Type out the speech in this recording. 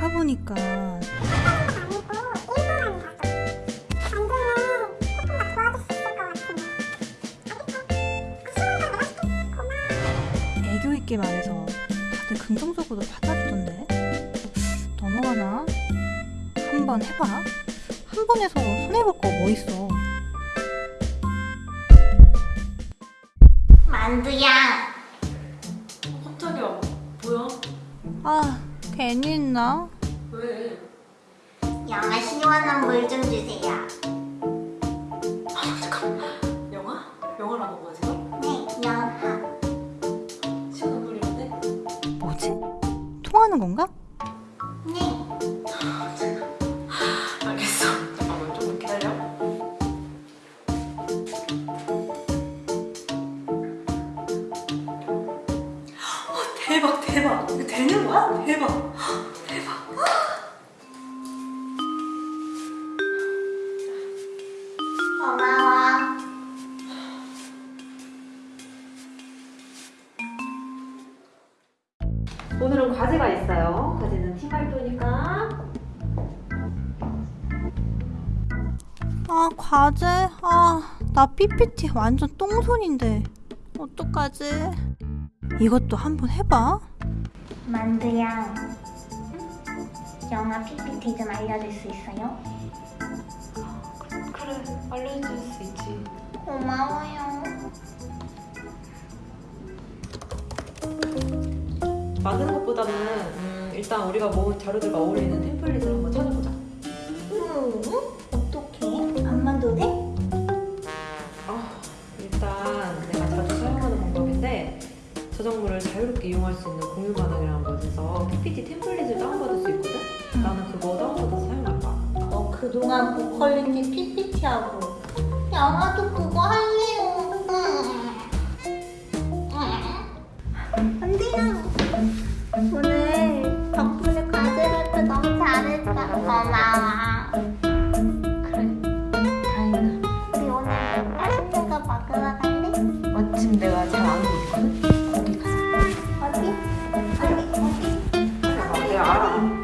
파보니까 애교 있게 말해서 다들 긍정적으로 받아주던데 넘어가나? 한번 해봐 한 번에서 손해볼 거 뭐 있어 만두야 어, 깜짝이야 뭐야? 아 괜히 했나? 왜? 영아 시원한 물 좀 주세요 아, 잠깐. 영화? 영화라고 한 거야, 지금? 네 영아 시원한 물이런데? 뭐지? 통하는 건가? 네 알겠어. 잠깐만, 조금 기다려. 어, 대박, 대박. 이거 되는 거야? 대박. 대박. 오늘은 과제가 있어요. 과제는 팀 발표니까. 아 과제? 아 나 PPT 완전 똥손인데 어떡하지? 이것도 한번 해봐 만두야 영아 PPT 좀 알려줄 수 있어요? 그래, 알려줄 수 있지. 고마워요 만드는 것보다는 음, 일단 우리가 모은 자료들과 어울리는 템플릿을 한번 찾아보자. 음, 어떡해? 안 만도 돼? 아, 일단 내가 자주 사용하는 방법인데 저작물을 자유롭게 이용할 수 있는 공유 가능이라는 곳에서 PPT 템플릿을 다운받을 수 있거든? 나는 그거 다운받아서 사용할 거야. 너 그동안 고퀄리티 PPT 하고 영아도 그거 할래요 안 돼요 오늘 덕분에 과제를 너무 잘했다 고마워 그래 다행이다 우리 오늘 맛있는 거 먹으러 갈래? 마침 내가 잘 아는 있거든? 거기 가자 어디? 어디? 어디? 어디? 어디?